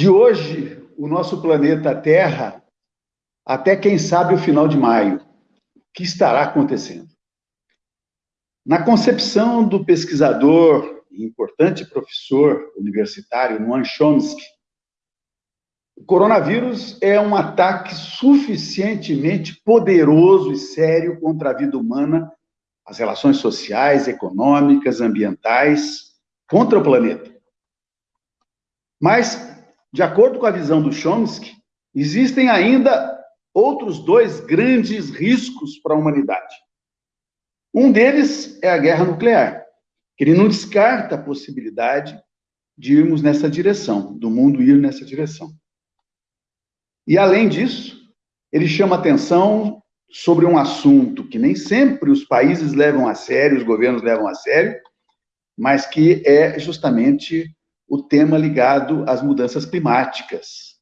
de hoje, o nosso planeta Terra, até quem sabe o final de maio. O que estará acontecendo? Na concepção do pesquisador e importante professor universitário Noam Chomsky, o coronavírus é um ataque suficientemente poderoso e sério contra a vida humana, as relações sociais, econômicas, ambientais, contra o planeta. Mas, de acordo com a visão do Chomsky, existem ainda outros dois grandes riscos para a humanidade. Um deles é a guerra nuclear. Ele não descarta a possibilidade de irmos nessa direção, do mundo ir nessa direção. E, além disso, ele chama atenção sobre um assunto que nem sempre os países levam a sério, os governos levam a sério, mas que é justamente o tema ligado às mudanças climáticas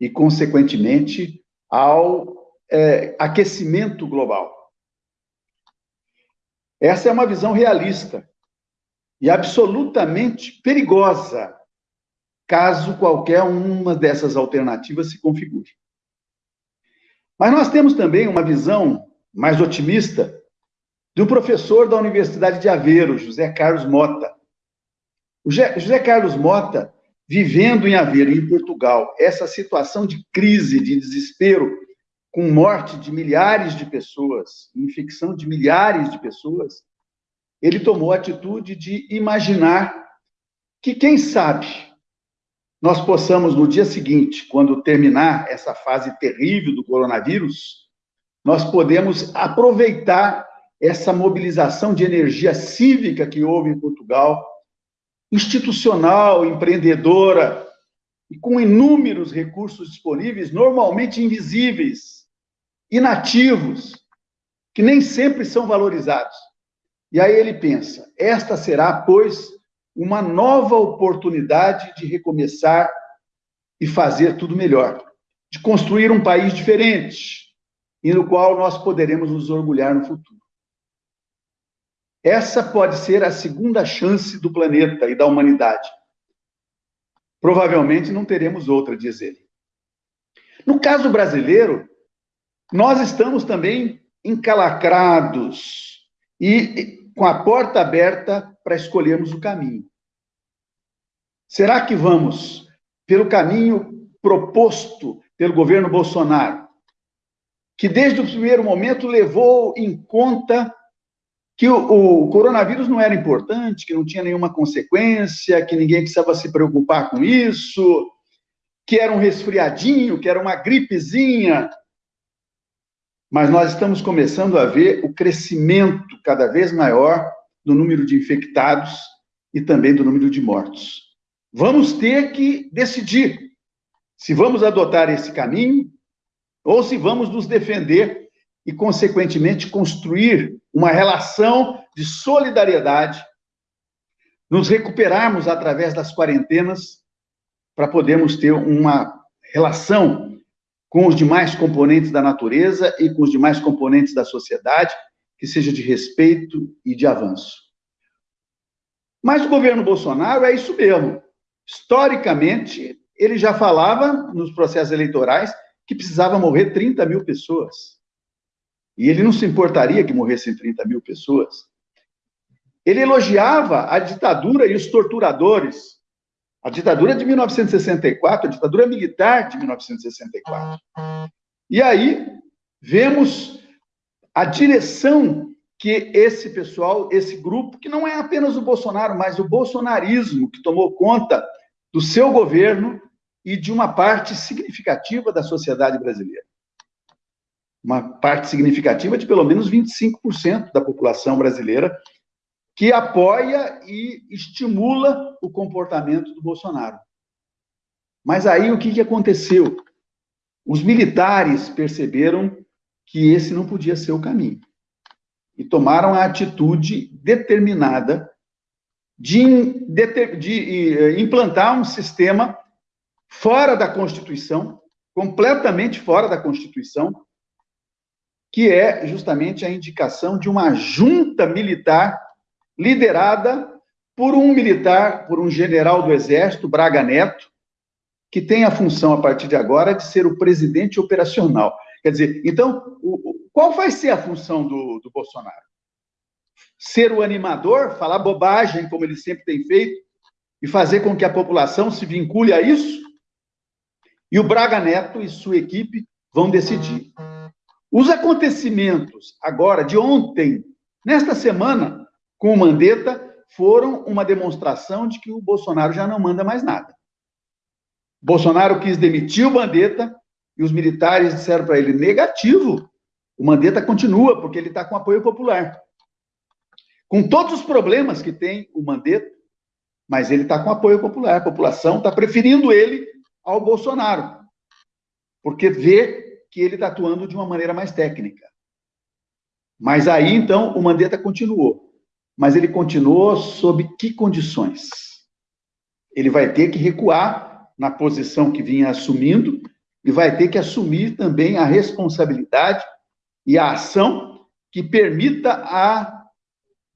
e, consequentemente, ao é, aquecimento global. Essa é uma visão realista e absolutamente perigosa, caso qualquer uma dessas alternativas se configure. Mas nós temos também uma visão mais otimista um professor da Universidade de Aveiro, José Carlos Mota. José Carlos Mota, vivendo em Aveiro, em Portugal, essa situação de crise, de desespero, com morte de milhares de pessoas, infecção de milhares de pessoas, ele tomou a atitude de imaginar que, quem sabe, nós possamos, no dia seguinte, quando terminar essa fase terrível do coronavírus, nós podemos aproveitar essa mobilização de energia cívica que houve em Portugal, institucional, empreendedora, e com inúmeros recursos disponíveis, normalmente invisíveis, inativos, que nem sempre são valorizados. E aí ele pensa: esta será, pois, uma nova oportunidade de recomeçar e fazer tudo melhor, de construir um país diferente e no qual nós poderemos nos orgulhar no futuro. Essa pode ser a segunda chance do planeta e da humanidade. Provavelmente não teremos outra, diz ele. No caso brasileiro, nós estamos também encalacrados e com a porta aberta para escolhermos o caminho. Será que vamos pelo caminho proposto pelo governo Bolsonaro, que desde o primeiro momento levou em conta que o, o, coronavírus não era importante, que não tinha nenhuma consequência, que ninguém precisava se preocupar com isso, que era um resfriadinho, que era uma gripezinha, mas nós estamos começando a ver o crescimento cada vez maior do número de infectados e também do número de mortos. Vamos ter que decidir se vamos adotar esse caminho ou se vamos nos defender e, consequentemente, construir uma relação de solidariedade, nos recuperarmos através das quarentenas para podermos ter uma relação com os demais componentes da natureza e com os demais componentes da sociedade, que seja de respeito e de avanço. Mas o governo Bolsonaro é isso mesmo. Historicamente, ele já falava nos processos eleitorais que precisava morrer 30 mil pessoas. E ele não se importaria que morressem 30 mil pessoas. Ele elogiava a ditadura e os torturadores, a ditadura de 1964, a ditadura militar de 1964. E aí vemos a direção que esse pessoal, esse grupo, que não é apenas o Bolsonaro, mas o bolsonarismo que tomou conta do seu governo e de uma parte significativa da sociedade brasileira. Uma parte significativa de pelo menos 25% da população brasileira que apoia e estimula o comportamento do Bolsonaro. Mas aí o que, que aconteceu? Os militares perceberam que esse não podia ser o caminho e tomaram a atitude determinada de, de, de eh, implantar um sistema fora da Constituição, completamente fora da Constituição, que é justamente a indicação de uma junta militar liderada por um militar, por um general do Exército, Braga Neto, que tem a função, a partir de agora, de ser o presidente operacional. Quer dizer, então, o, qual vai ser a função do, do Bolsonaro? Ser o animador, falar bobagem, como ele sempre tem feito, e fazer com que a população se vincule a isso? E o Braga Neto e sua equipe vão decidir. Os acontecimentos agora de ontem, nesta semana, com o Mandetta, foram uma demonstração de que o Bolsonaro já não manda mais nada. Bolsonaro quis demitir o Mandetta e os militares disseram para ele: negativo, o Mandetta continua, porque ele está com apoio popular. Com todos os problemas que tem o Mandetta, mas ele está com apoio popular. A população está preferindo ele ao Bolsonaro, porque vê que ele está atuando de uma maneira mais técnica. Mas aí, então, o Mandetta continuou. Mas ele continuou sob que condições? Ele vai ter que recuar na posição que vinha assumindo e vai ter que assumir também a responsabilidade e a ação que permita a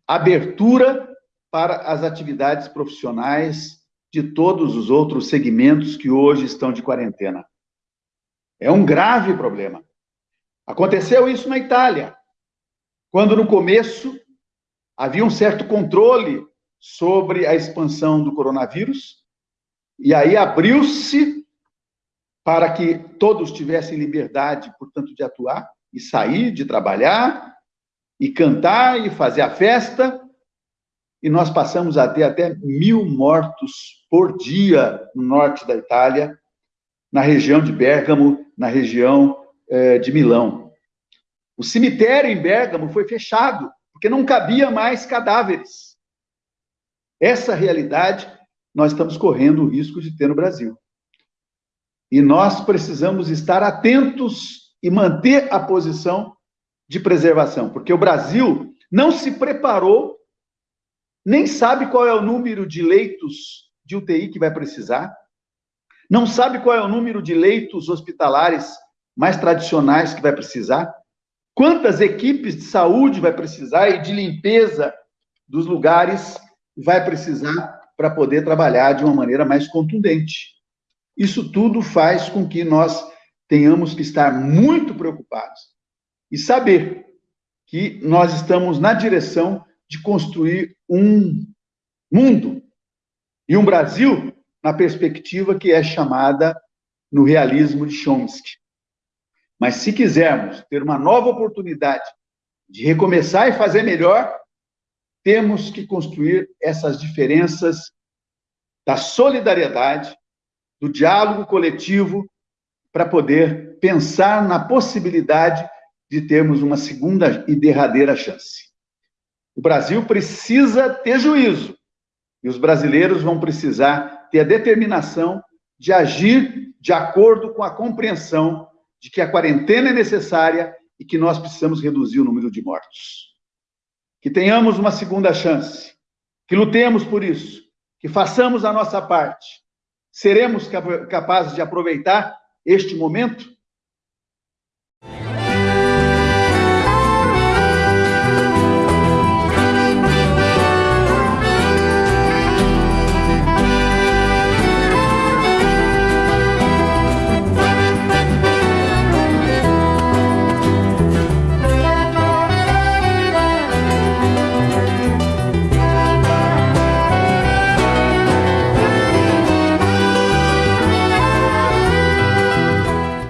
abertura para as atividades profissionais de todos os outros segmentos que hoje estão de quarentena. É um grave problema. Aconteceu isso na Itália, quando no começo havia um certo controle sobre a expansão do coronavírus, e aí abriu-se para que todos tivessem liberdade, portanto, de atuar e sair, de trabalhar, e cantar e fazer a festa, e nós passamos a ter até mil mortos por dia no norte da Itália, na região de Bérgamo, na região eh, de Milão. O cemitério em Bérgamo foi fechado porque não cabia mais cadáveres. Essa realidade nós estamos correndo o risco de ter no Brasil. E nós precisamos estar atentos e manter a posição de preservação, porque o Brasil não se preparou, nem sabe qual é o número de leitos de UTI que vai precisar, não sabe qual é o número de leitos hospitalares mais tradicionais que vai precisar, Quantas equipes de saúde vai precisar e de limpeza dos lugares vai precisar para poder trabalhar de uma maneira mais contundente? Isso tudo faz com que nós tenhamos que estar muito preocupados e saber que nós estamos na direção de construir um mundo e um Brasil na perspectiva que é chamada no realismo de Chomsky. Mas se quisermos ter uma nova oportunidade de recomeçar e fazer melhor, temos que construir essas diferenças da solidariedade, do diálogo coletivo, para poder pensar na possibilidade de termos uma segunda e derradeira chance. O Brasil precisa ter juízo, e os brasileiros vão precisar ter a determinação de agir de acordo com a compreensão de que a quarentena é necessária e que nós precisamos reduzir o número de mortos. Que tenhamos uma segunda chance, que lutemos por isso, que façamos a nossa parte. Seremos capazes de aproveitar este momento